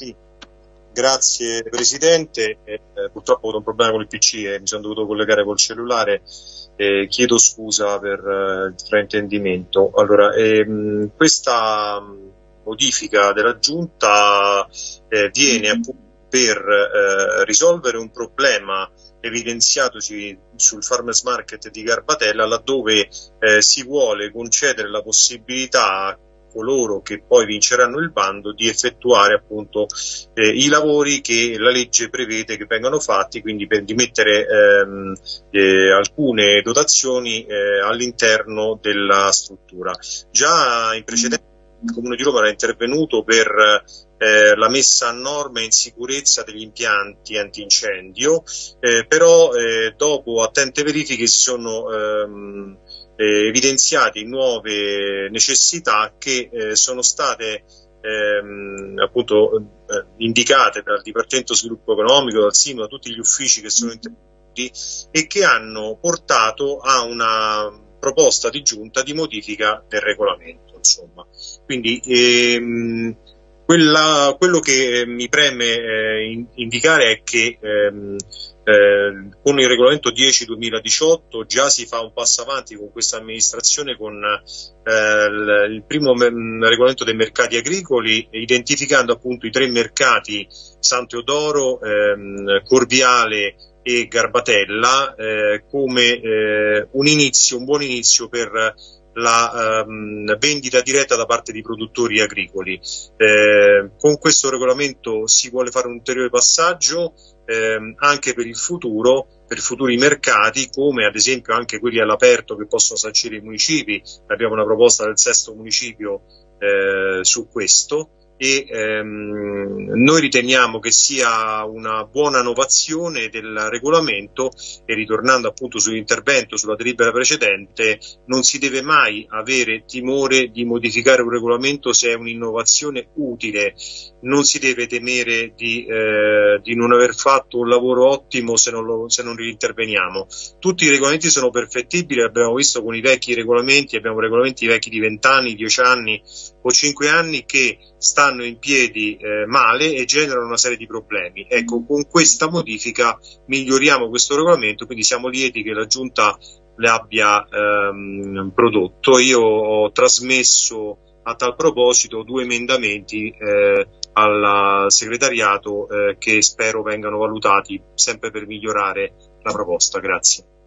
Sì. Grazie Presidente, eh, purtroppo ho avuto un problema con il PC e mi sono dovuto collegare col cellulare, eh, chiedo scusa per eh, il fraintendimento. Allora, ehm, questa modifica della Giunta eh, viene mm-hmm. appunto per eh, risolvere un problema evidenziatosi sul farmers market di Garbatella laddove eh, si vuole concedere la possibilità coloro che poi vinceranno il bando di effettuare appunto eh, i lavori che la legge prevede che vengano fatti, quindi per, di mettere ehm, eh, alcune dotazioni eh, all'interno della struttura. Già in precedenza il Comune di Roma era intervenuto per eh, la messa a norma e in sicurezza degli impianti antincendio, eh, però eh, dopo attente verifiche si sono ehm, eh, evidenziate nuove necessità che eh, sono state ehm, appunto eh, indicate dal Dipartimento Sviluppo Economico, dal SIMO, da tutti gli uffici che sono intervenuti e che hanno portato a una proposta di giunta di modifica del regolamento. Insomma. Quindi ehm, quella, quello che mi preme eh, indicare è che ehm, eh, con il regolamento 10-2018 già si fa un passo avanti con questa amministrazione con eh, il primo regolamento dei mercati agricoli identificando appunto i tre mercati San Teodoro, ehm, Corviale e Garbatella eh, come eh, un inizio, un buon inizio per la ehm, vendita diretta da parte di produttori agricoli. Eh, con questo regolamento si vuole fare un ulteriore passaggio ehm, anche per il futuro, per futuri mercati, come ad esempio anche quelli all'aperto che possono sancire i municipi. Abbiamo una proposta del sesto municipio eh, su questo e ehm, noi riteniamo che sia una buona innovazione del regolamento e ritornando appunto sull'intervento sulla delibera precedente non si deve mai avere timore di modificare un regolamento se è un'innovazione utile. Non si deve temere di, eh, di, non aver fatto un lavoro ottimo se non, lo, se non interveniamo. Tutti i regolamenti sono perfettibili abbiamo visto con i vecchi regolamenti abbiamo regolamenti vecchi di 20 anni, 10 anni o 5 anni che stanno in piedi eh, male e generano una serie di problemi. Ecco, con questa modifica miglioriamo questo regolamento, quindi siamo lieti che la Giunta le abbia ehm, prodotto. Io ho trasmesso a tal proposito due emendamenti eh, al segretariato eh, che spero vengano valutati sempre per migliorare la proposta. Grazie.